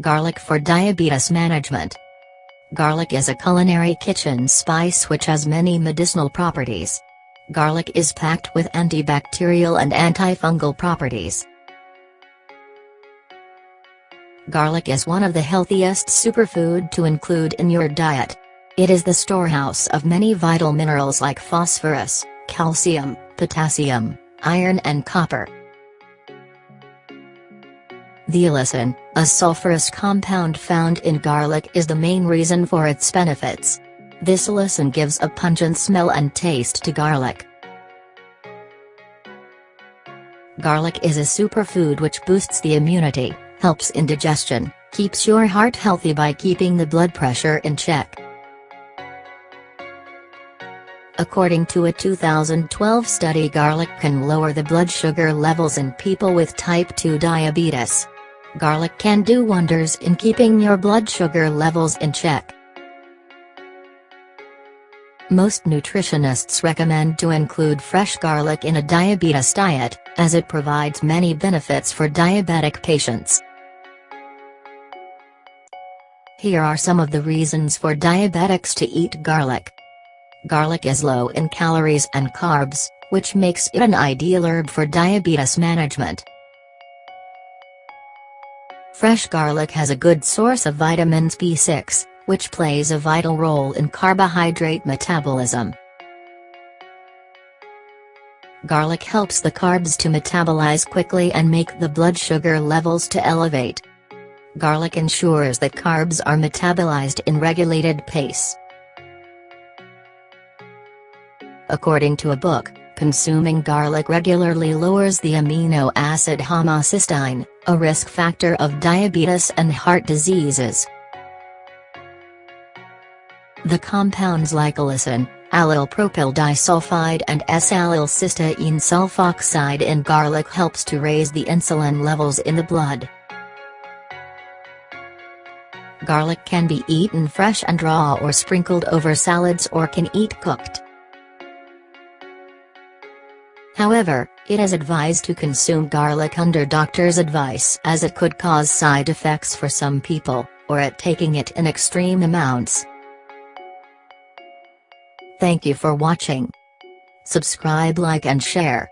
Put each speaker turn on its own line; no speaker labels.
Garlic for diabetes management. Garlic is a culinary kitchen spice which has many medicinal properties. Garlic is packed with antibacterial and antifungal properties. Garlic is one of the healthiest superfood to include in your diet. It is the storehouse of many vital minerals like phosphorus, calcium, potassium, iron and copper. The allicin, a sulfurous compound found in garlic is the main reason for its benefits. This allicin gives a pungent smell and taste to garlic. Garlic is a superfood which boosts the immunity, helps in digestion, keeps your heart healthy by keeping the blood pressure in check. According to a 2012 study garlic can lower the blood sugar levels in people with type 2 diabetes. Garlic can do wonders in keeping your blood sugar levels in check. Most nutritionists recommend to include fresh garlic in a diabetes diet, as it provides many benefits for diabetic patients. Here are some of the reasons for diabetics to eat garlic. Garlic is low in calories and carbs, which makes it an ideal herb for diabetes management. Fresh garlic has a good source of vitamins B6, which plays a vital role in carbohydrate metabolism. Garlic helps the carbs to metabolize quickly and make the blood sugar levels to elevate. Garlic ensures that carbs are metabolized in regulated pace. According to a book, Consuming garlic regularly lowers the amino acid homocysteine, a risk factor of diabetes and heart diseases. The compounds like allicin, allyl propyl disulfide and S-allyl cysteine sulfoxide in garlic helps to raise the insulin levels in the blood. Garlic can be eaten fresh and raw or sprinkled over salads or can eat cooked. However, it is advised to consume garlic under doctor's advice as it could cause side effects for some people, or at taking it in extreme amounts. Thank you for watching. Subscribe like and share.